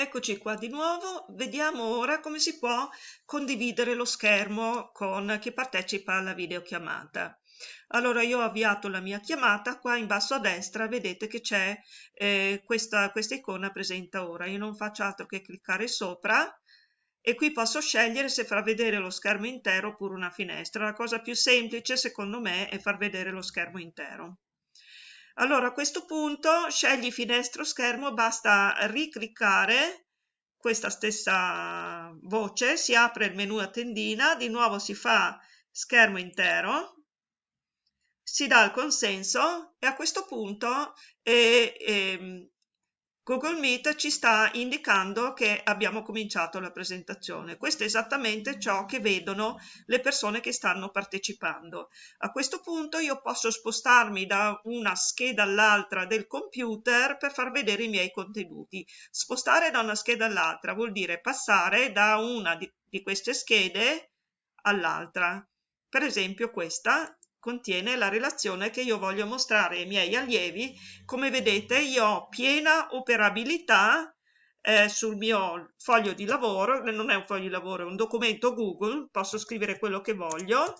Eccoci qua di nuovo, vediamo ora come si può condividere lo schermo con chi partecipa alla videochiamata. Allora io ho avviato la mia chiamata, qua in basso a destra vedete che c'è eh, questa, questa icona presenta ora, io non faccio altro che cliccare sopra e qui posso scegliere se far vedere lo schermo intero oppure una finestra. La cosa più semplice secondo me è far vedere lo schermo intero. Allora a questo punto scegli finestra o schermo, basta ricliccare questa stessa voce, si apre il menu a tendina, di nuovo si fa schermo intero, si dà il consenso e a questo punto eh, eh, Google Meet ci sta indicando che abbiamo cominciato la presentazione. Questo è esattamente ciò che vedono le persone che stanno partecipando. A questo punto io posso spostarmi da una scheda all'altra del computer per far vedere i miei contenuti. Spostare da una scheda all'altra vuol dire passare da una di, queste schede all'altra. Per esempio questa contiene la relazione che io voglio mostrare ai miei allievi. Come vedete io ho piena operabilità eh, sul mio foglio di lavoro, non è un foglio di lavoro, è un documento Google, posso scrivere quello che voglio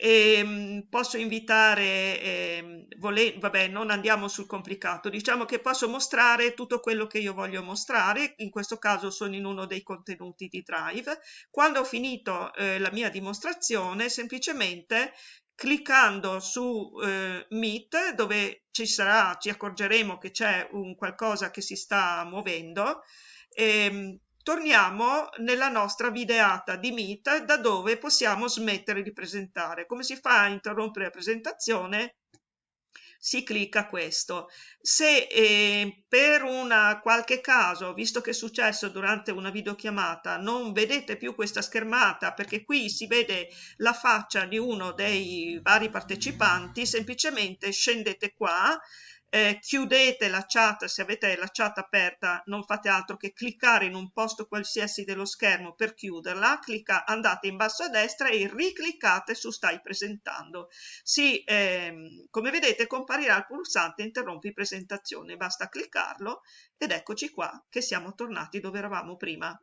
e, ehm, posso invitare, eh, vole, vabbè non andiamo sul complicato, diciamo che posso mostrare tutto quello che io voglio mostrare, in questo caso sono in uno dei contenuti di Drive. Quando ho finito eh, la mia dimostrazione, semplicemente cliccando su eh, Meet, dove ci sarà, ci accorgeremo che c'è un qualcosa che si sta muovendo, ehm, torniamo nella nostra videata di Meet da dove possiamo smettere di presentare. Come si fa a interrompere la presentazione? Si clicca questo. Se eh, per una qualche caso, visto che è successo durante una videochiamata, non vedete più questa schermata perché qui si vede la faccia di uno dei vari partecipanti, semplicemente scendete qua eh, chiudete la chat, se avete la chat aperta non fate altro che cliccare in un posto qualsiasi dello schermo per chiuderla, clicca, andate in basso a destra e ricliccate su stai presentando. Sì, ehm, come vedete comparirà il pulsante interrompi presentazione, basta cliccarlo ed eccoci qua che siamo tornati dove eravamo prima.